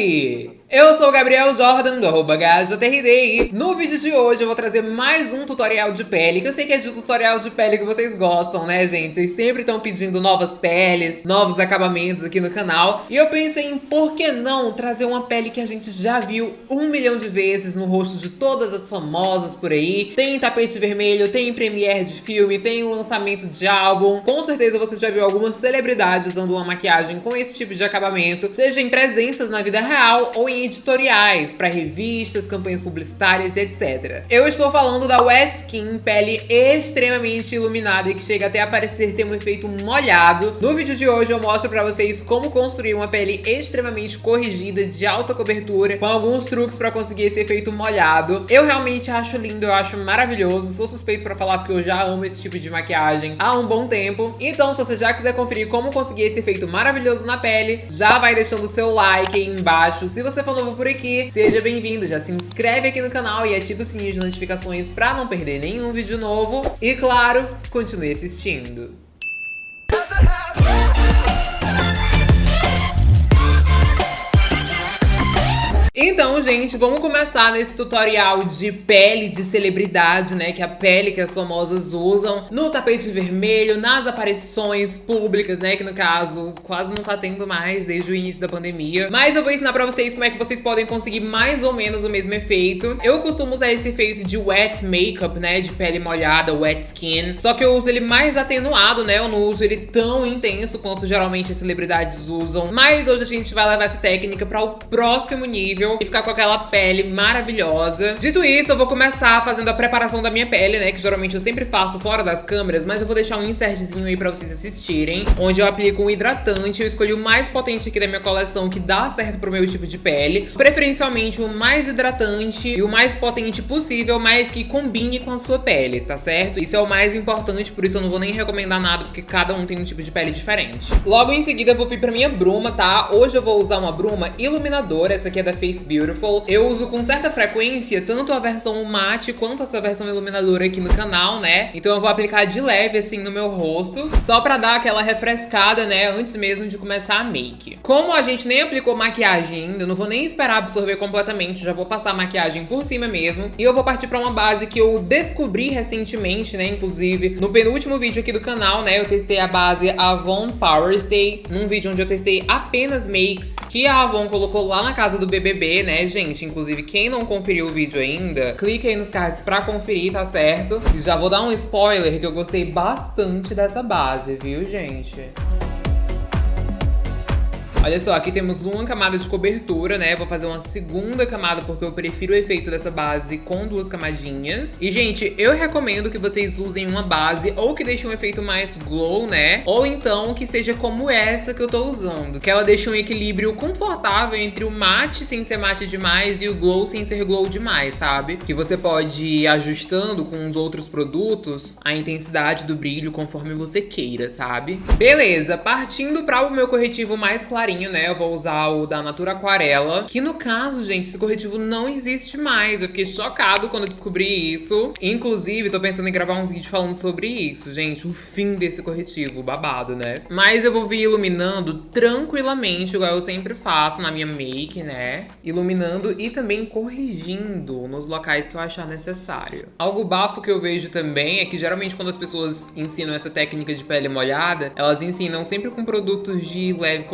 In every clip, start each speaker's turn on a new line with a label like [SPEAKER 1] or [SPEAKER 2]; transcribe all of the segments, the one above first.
[SPEAKER 1] aí? Eu sou o Gabriel Jordan, do arroba e no vídeo de hoje eu vou trazer mais um tutorial de pele, que eu sei que é de tutorial de pele que vocês gostam, né, gente? Vocês sempre estão pedindo novas peles, novos acabamentos aqui no canal, e eu pensei em por que não trazer uma pele que a gente já viu um milhão de vezes no rosto de todas as famosas por aí. Tem tapete vermelho, tem premiere de filme, tem lançamento de álbum. Com certeza você já viu algumas celebridades dando uma maquiagem com esse tipo de acabamento, seja em presenças na vida real ou em editoriais para revistas, campanhas publicitárias e etc. Eu estou falando da Wet Skin, pele extremamente iluminada e que chega até a parecer ter um efeito molhado. No vídeo de hoje eu mostro para vocês como construir uma pele extremamente corrigida de alta cobertura, com alguns truques para conseguir esse efeito molhado. Eu realmente acho lindo, eu acho maravilhoso, sou suspeito para falar porque eu já amo esse tipo de maquiagem há um bom tempo. Então se você já quiser conferir como conseguir esse efeito maravilhoso na pele, já vai deixando o seu like aí embaixo. Se você for for novo por aqui, seja bem-vindo, já se inscreve aqui no canal e ativa o sininho de notificações para não perder nenhum vídeo novo. E claro, continue assistindo. Então, gente, vamos começar nesse tutorial de pele de celebridade, né? Que é a pele que as famosas usam no tapete vermelho, nas aparições públicas, né? Que no caso, quase não tá tendo mais desde o início da pandemia. Mas eu vou ensinar pra vocês como é que vocês podem conseguir mais ou menos o mesmo efeito. Eu costumo usar esse efeito de wet makeup, né? De pele molhada, wet skin. Só que eu uso ele mais atenuado, né? Eu não uso ele tão intenso quanto geralmente as celebridades usam. Mas hoje a gente vai levar essa técnica para o próximo nível e ficar com aquela pele maravilhosa. Dito isso, eu vou começar fazendo a preparação da minha pele, né? Que geralmente eu sempre faço fora das câmeras, mas eu vou deixar um insertzinho aí pra vocês assistirem, onde eu aplico um hidratante. Eu escolhi o mais potente aqui da minha coleção, que dá certo pro meu tipo de pele. Preferencialmente o mais hidratante e o mais potente possível, mas que combine com a sua pele, tá certo? Isso é o mais importante, por isso eu não vou nem recomendar nada, porque cada um tem um tipo de pele diferente. Logo em seguida eu vou vir pra minha bruma, tá? Hoje eu vou usar uma bruma iluminadora, essa aqui é da Face Beautiful. Eu uso com certa frequência tanto a versão mate quanto essa versão iluminadora aqui no canal, né? Então eu vou aplicar de leve assim no meu rosto, só pra dar aquela refrescada, né? Antes mesmo de começar a make. Como a gente nem aplicou maquiagem ainda, não vou nem esperar absorver completamente, já vou passar a maquiagem por cima mesmo. E eu vou partir pra uma base que eu descobri recentemente, né? Inclusive, no penúltimo vídeo aqui do canal, né? Eu testei a base Avon Power Stay, num vídeo onde eu testei apenas makes que a Avon colocou lá na casa do BBB né, gente? Inclusive, quem não conferiu o vídeo ainda, clique aí nos cards pra conferir, tá certo? Já vou dar um spoiler que eu gostei bastante dessa base, viu, gente? Olha só, aqui temos uma camada de cobertura, né? Vou fazer uma segunda camada porque eu prefiro o efeito dessa base com duas camadinhas. E, gente, eu recomendo que vocês usem uma base ou que deixe um efeito mais glow, né? Ou então que seja como essa que eu tô usando, que ela deixa um equilíbrio confortável entre o mate sem ser mate demais e o glow sem ser glow demais, sabe? Que você pode ir ajustando com os outros produtos a intensidade do brilho conforme você queira, sabe? Beleza, partindo para o meu corretivo mais clarinho né? Eu vou usar o da Natura Aquarela. Que no caso, gente, esse corretivo não existe mais. Eu fiquei chocado quando descobri isso. Inclusive, tô pensando em gravar um vídeo falando sobre isso, gente. O fim desse corretivo, babado, né? Mas eu vou vir iluminando tranquilamente, igual eu sempre faço na minha make, né? Iluminando e também corrigindo nos locais que eu achar necessário. Algo bafo que eu vejo também é que geralmente quando as pessoas ensinam essa técnica de pele molhada, elas ensinam sempre com produtos de leve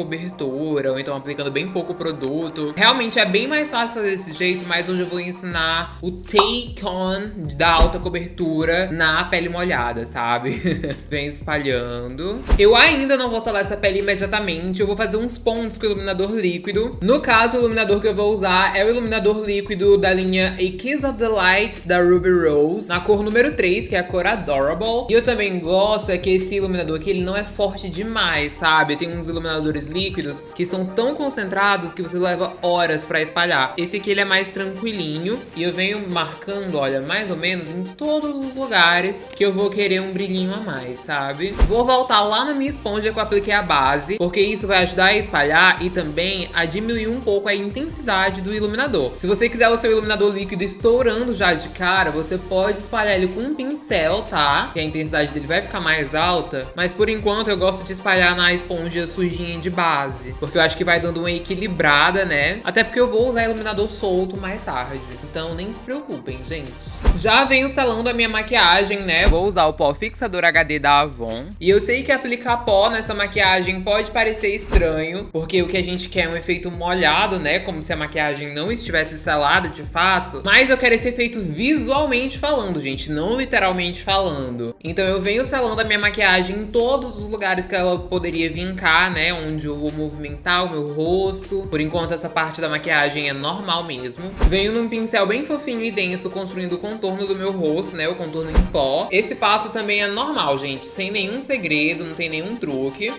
[SPEAKER 1] cobertura ou então aplicando bem pouco produto. Realmente é bem mais fácil fazer desse jeito, mas hoje eu vou ensinar o take on da alta cobertura na pele molhada, sabe? Vem espalhando. Eu ainda não vou salar essa pele imediatamente, eu vou fazer uns pontos com o iluminador líquido. No caso, o iluminador que eu vou usar é o iluminador líquido da linha A Kiss of the Light da Ruby Rose, na cor número 3, que é a cor Adorable. E eu também gosto é que esse iluminador aqui, ele não é forte demais, sabe? Tem uns iluminadores líquidos que são tão concentrados que você leva horas pra espalhar. Esse aqui ele é mais tranquilinho e eu venho marcando, olha, mais ou menos em todos os lugares que eu vou querer um brilhinho a mais, sabe? Vou voltar lá na minha esponja que eu apliquei a base, porque isso vai ajudar a espalhar e também a diminuir um pouco a intensidade do iluminador. Se você quiser o seu iluminador líquido estourando já de cara, você pode espalhar ele com um pincel, tá? Que a intensidade dele vai ficar mais alta, mas por enquanto eu gosto de espalhar na esponja sujinha de base base. Porque eu acho que vai dando uma equilibrada, né? Até porque eu vou usar iluminador solto mais tarde. Então nem se preocupem, gente. Já venho selando a minha maquiagem, né? Vou usar o pó fixador HD da Avon. E eu sei que aplicar pó nessa maquiagem pode parecer estranho, porque o que a gente quer é um efeito molhado, né? Como se a maquiagem não estivesse selada de fato. Mas eu quero esse efeito visualmente falando, gente, não literalmente falando. Então eu venho selando a minha maquiagem em todos os lugares que ela poderia vincar, né? Onde eu vou movimentar o meu rosto. Por enquanto essa parte da maquiagem é normal mesmo. Venho num pincel bem fofinho e denso construindo o contorno do meu rosto, né? O contorno em pó. Esse passo também é normal, gente, sem nenhum segredo, não tem nenhum truque.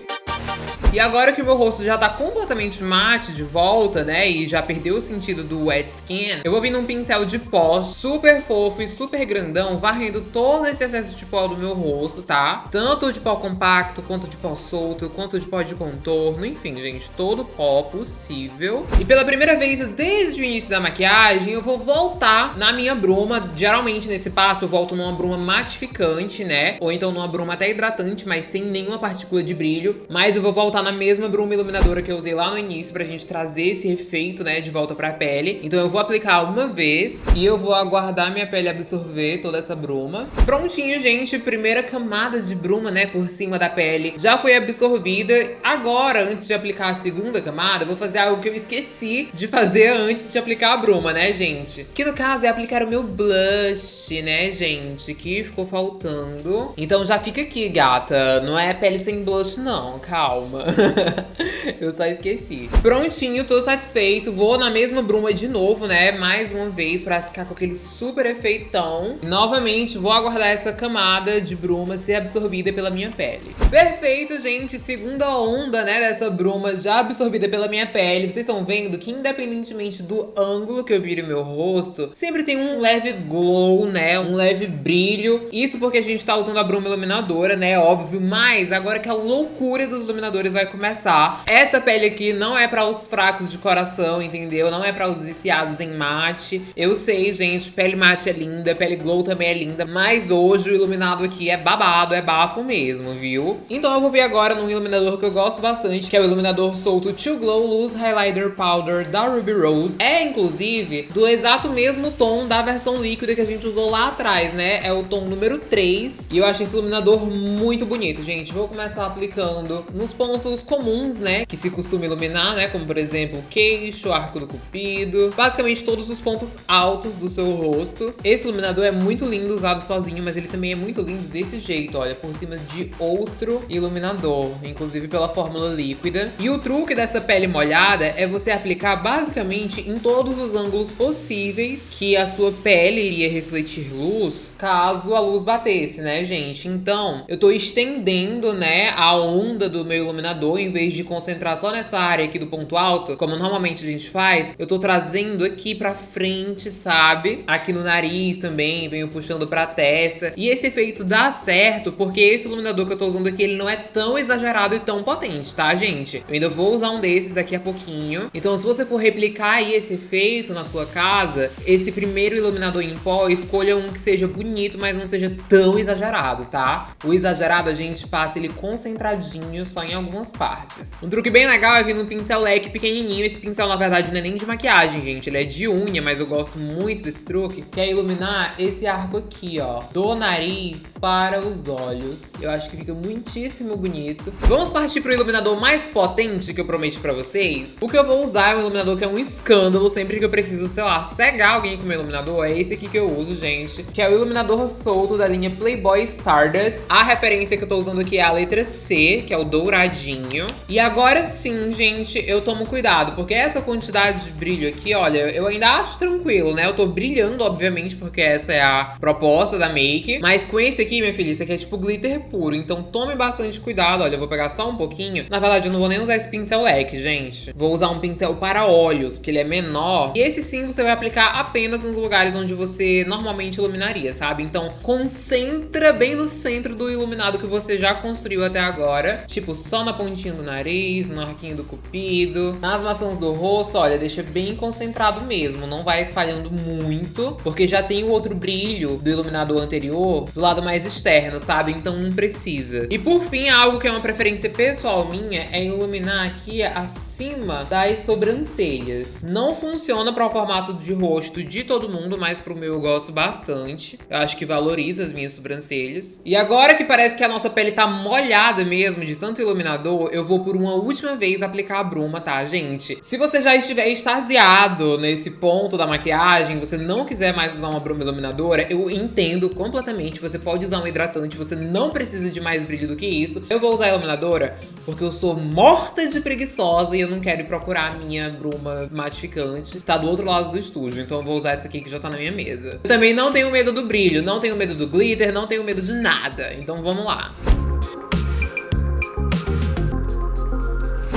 [SPEAKER 1] E agora que o meu rosto já tá completamente mate de volta, né, e já perdeu o sentido do wet skin, eu vou vir num pincel de pó super fofo e super grandão, varrendo todo esse excesso de pó do meu rosto, tá? Tanto de pó compacto, quanto de pó solto, quanto de pó de contorno, enfim, gente, todo pó possível. E pela primeira vez desde o início da maquiagem, eu vou voltar na minha bruma. Geralmente nesse passo eu volto numa bruma matificante, né? Ou então numa bruma até hidratante, mas sem nenhuma partícula de brilho. Mas eu vou voltar na mesma bruma iluminadora que eu usei lá no início pra gente trazer esse efeito, né, de volta pra pele. Então eu vou aplicar uma vez e eu vou aguardar minha pele absorver toda essa bruma. Prontinho, gente, primeira camada de bruma, né, por cima da pele já foi absorvida. Agora, antes de aplicar a segunda camada, eu vou fazer algo que eu esqueci de fazer antes de aplicar a bruma, né, gente? Que no caso é aplicar o meu blush, né, gente, que ficou faltando. Então já fica aqui, gata, não é pele sem blush não, calma. eu só esqueci. Prontinho, tô satisfeito. Vou na mesma bruma de novo, né? Mais uma vez, pra ficar com aquele super efeitão. Novamente, vou aguardar essa camada de bruma ser absorvida pela minha pele. Perfeito, gente. Segunda onda, né, dessa bruma já absorvida pela minha pele. Vocês estão vendo que independentemente do ângulo que eu vire o meu rosto, sempre tem um leve glow, né? Um leve brilho. Isso porque a gente tá usando a bruma iluminadora, né? Óbvio. Mas agora que a loucura dos iluminadores vai começar. Essa pele aqui não é para os fracos de coração, entendeu? Não é para os viciados em mate. Eu sei, gente, pele mate é linda, pele glow também é linda, mas hoje o iluminado aqui é babado, é bafo mesmo, viu? Então eu vou ver agora num iluminador que eu gosto bastante, que é o iluminador solto To Glow Loose Highlighter Powder da Ruby Rose. É, inclusive, do exato mesmo tom da versão líquida que a gente usou lá atrás, né? É o tom número 3. E eu acho esse iluminador muito bonito, gente. Vou começar aplicando nos pontos comuns, né, que se costuma iluminar, né, como por exemplo o queixo, arco do cupido, basicamente todos os pontos altos do seu rosto. Esse iluminador é muito lindo usado sozinho, mas ele também é muito lindo desse jeito, olha, por cima de outro iluminador, inclusive pela fórmula líquida. E o truque dessa pele molhada é você aplicar basicamente em todos os ângulos possíveis que a sua pele iria refletir luz, caso a luz batesse, né, gente? Então, eu tô estendendo, né, a onda do meu iluminador, em vez de concentrar só nessa área aqui do ponto alto, como normalmente a gente faz, eu tô trazendo aqui pra frente, sabe? Aqui no nariz também, venho puxando pra testa. E esse efeito dá certo, porque esse iluminador que eu tô usando aqui, ele não é tão exagerado e tão potente, tá, gente? Eu ainda vou usar um desses daqui a pouquinho. Então, se você for replicar aí esse efeito na sua casa, esse primeiro iluminador em pó, escolha um que seja bonito, mas não seja tão exagerado, tá? O exagerado, a gente passa ele concentradinho só em algumas partes. Um truque bem legal é vir num pincel leque pequenininho. Esse pincel, na verdade, não é nem de maquiagem, gente. Ele é de unha, mas eu gosto muito desse truque. Que é iluminar esse arco aqui, ó. Do nariz para os olhos. Eu acho que fica muitíssimo bonito. Vamos partir pro iluminador mais potente que eu prometi pra vocês. O que eu vou usar é um iluminador que é um escândalo. Sempre que eu preciso, sei lá, cegar alguém com o meu iluminador, é esse aqui que eu uso, gente. Que é o iluminador solto da linha Playboy Stardust. A referência que eu tô usando aqui é a letra C, que é o douradinho. E agora sim, gente, eu tomo cuidado, porque essa quantidade de brilho aqui, olha, eu ainda acho tranquilo, né? Eu tô brilhando, obviamente, porque essa é a proposta da make. Mas com esse aqui, minha filha, isso aqui é tipo glitter puro. Então tome bastante cuidado. Olha, eu vou pegar só um pouquinho. Na verdade, eu não vou nem usar esse pincel leque, gente. Vou usar um pincel para olhos, porque ele é menor. E esse sim, você vai aplicar apenas nos lugares onde você normalmente iluminaria, sabe? Então, concentra bem no centro do iluminado que você já construiu até agora. Tipo, só na pontinha do nariz, no arquinho do cupido, nas maçãs do rosto, olha, deixa bem concentrado mesmo, não vai espalhando muito, porque já tem o outro brilho do iluminador anterior do lado mais externo, sabe? Então não precisa. E por fim, algo que é uma preferência pessoal minha é iluminar aqui acima das sobrancelhas. Não funciona para o formato de rosto de todo mundo, mas pro meu eu gosto bastante. Eu acho que valoriza as minhas sobrancelhas. E agora que parece que a nossa pele tá molhada mesmo de tanto iluminador, eu vou por uma última vez aplicar a bruma, tá, gente? Se você já estiver extasiado nesse ponto da maquiagem, você não quiser mais usar uma bruma iluminadora, eu entendo completamente. Você pode usar um hidratante, você não precisa de mais brilho do que isso. Eu vou usar a iluminadora porque eu sou morta de preguiçosa e eu não quero ir procurar a minha bruma matificante. Tá do outro lado do estúdio, então eu vou usar essa aqui que já tá na minha mesa. Eu também não tenho medo do brilho, não tenho medo do glitter, não tenho medo de nada. Então vamos lá.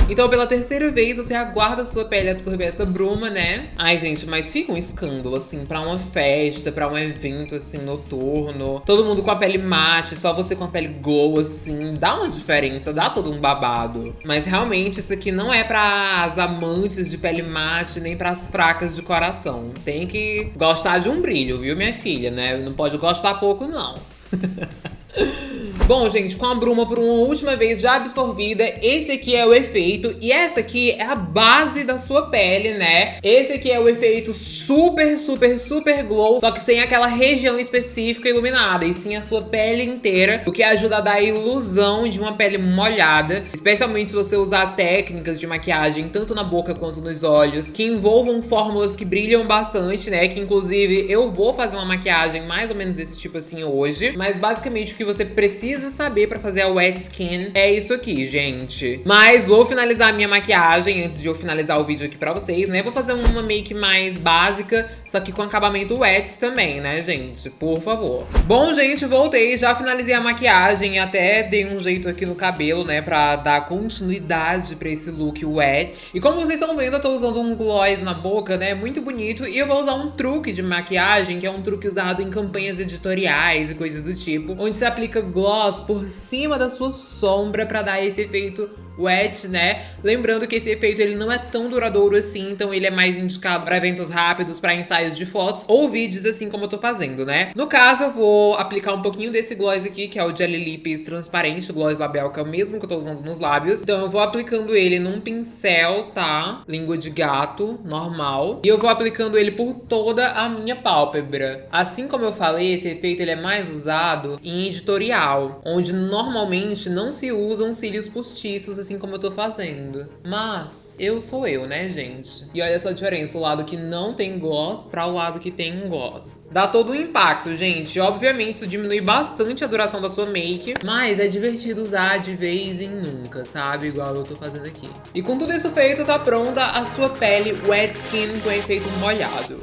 [SPEAKER 1] Então, pela terceira vez, você aguarda a sua pele absorver essa bruma, né? Ai, gente, mas fica um escândalo, assim, pra uma festa, pra um evento, assim, noturno. Todo mundo com a pele mate, só você com a pele glow, assim. Dá uma diferença, dá todo um babado. Mas, realmente, isso aqui não é para as amantes de pele mate, nem para as fracas de coração. Tem que gostar de um brilho, viu, minha filha, né? Não pode gostar pouco, não. Bom, gente, com a bruma por uma última vez já absorvida, esse aqui é o efeito. E essa aqui é a base da sua pele, né? Esse aqui é o efeito super, super, super glow, só que sem aquela região específica iluminada, e sim a sua pele inteira, o que ajuda a dar a ilusão de uma pele molhada, especialmente se você usar técnicas de maquiagem, tanto na boca quanto nos olhos, que envolvam fórmulas que brilham bastante, né? Que inclusive eu vou fazer uma maquiagem mais ou menos desse tipo assim hoje, mas basicamente o que você precisa saber pra fazer a wet skin é isso aqui, gente. Mas vou finalizar a minha maquiagem antes de eu finalizar o vídeo aqui pra vocês, né? Vou fazer uma make mais básica, só que com acabamento wet também, né, gente? Por favor. Bom, gente, voltei. Já finalizei a maquiagem, até dei um jeito aqui no cabelo, né? Pra dar continuidade pra esse look wet. E como vocês estão vendo, eu tô usando um gloss na boca, né? Muito bonito. E eu vou usar um truque de maquiagem, que é um truque usado em campanhas editoriais e coisas do tipo, onde se aplica gloss por cima da sua sombra para dar esse efeito wet, né? Lembrando que esse efeito ele não é tão duradouro assim, então ele é mais indicado para eventos rápidos, para ensaios de fotos ou vídeos assim como eu tô fazendo, né? No caso, eu vou aplicar um pouquinho desse gloss aqui, que é o Jelly Lips transparente, o gloss labial, que é o mesmo que eu tô usando nos lábios. Então eu vou aplicando ele num pincel, tá? Língua de gato, normal. E eu vou aplicando ele por toda a minha pálpebra. Assim como eu falei, esse efeito ele é mais usado em editorial, onde normalmente não se usam cílios postiços assim como eu tô fazendo. Mas eu sou eu, né, gente? E olha só a diferença, o lado que não tem gloss para o lado que tem um gloss. Dá todo um impacto, gente. Obviamente isso diminui bastante a duração da sua make, mas é divertido usar de vez em nunca, sabe? Igual eu tô fazendo aqui. E com tudo isso feito, tá pronta a sua pele wet skin com efeito molhado.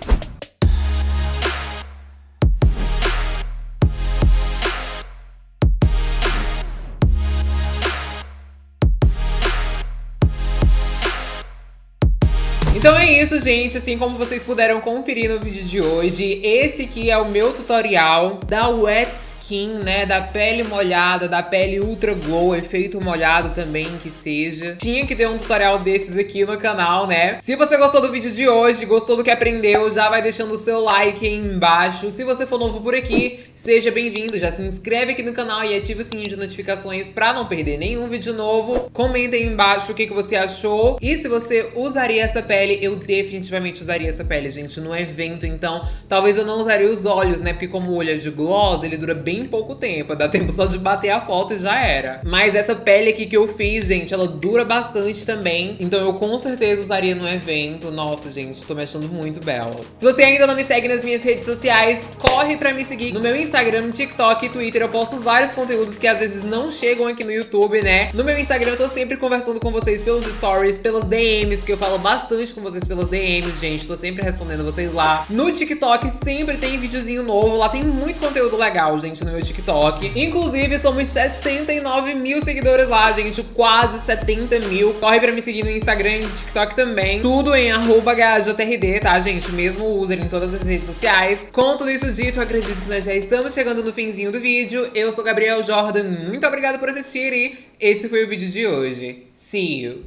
[SPEAKER 1] Então é isso, gente. Assim como vocês puderam conferir no vídeo de hoje, esse aqui é o meu tutorial da Wet skin, né, da pele molhada, da pele ultra glow, efeito molhado também que seja. Tinha que ter um tutorial desses aqui no canal, né? Se você gostou do vídeo de hoje, gostou do que aprendeu, já vai deixando o seu like aí embaixo. Se você for novo por aqui, seja bem-vindo, já se inscreve aqui no canal e ativa o sininho de notificações pra não perder nenhum vídeo novo. Comenta aí embaixo o que, que você achou e se você usaria essa pele, eu definitivamente usaria essa pele, gente, no evento, então talvez eu não usaria os olhos, né, porque como o olho é de gloss, ele dura bem pouco tempo. Dá tempo só de bater a foto e já era. Mas essa pele aqui que eu fiz, gente, ela dura bastante também. Então eu com certeza usaria no evento. Nossa, gente, tô me achando muito bela. Se você ainda não me segue nas minhas redes sociais, corre pra me seguir no meu Instagram, TikTok e Twitter. Eu posto vários conteúdos que às vezes não chegam aqui no YouTube, né? No meu Instagram eu tô sempre conversando com vocês pelos stories, pelas DMs, que eu falo bastante com vocês pelas DMs, gente. Tô sempre respondendo vocês lá. No TikTok sempre tem videozinho novo. Lá tem muito conteúdo legal, gente, no meu TikTok. Inclusive, somos 69 mil seguidores lá, gente. Quase 70 mil. Corre pra me seguir no Instagram e no TikTok também. Tudo em arroba HJRD, tá, gente? Mesmo user em todas as redes sociais. Com tudo isso dito, acredito que nós já estamos chegando no finzinho do vídeo. Eu sou Gabriel Jordan. Muito obrigada por assistir e esse foi o vídeo de hoje. See you!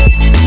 [SPEAKER 1] Thank you.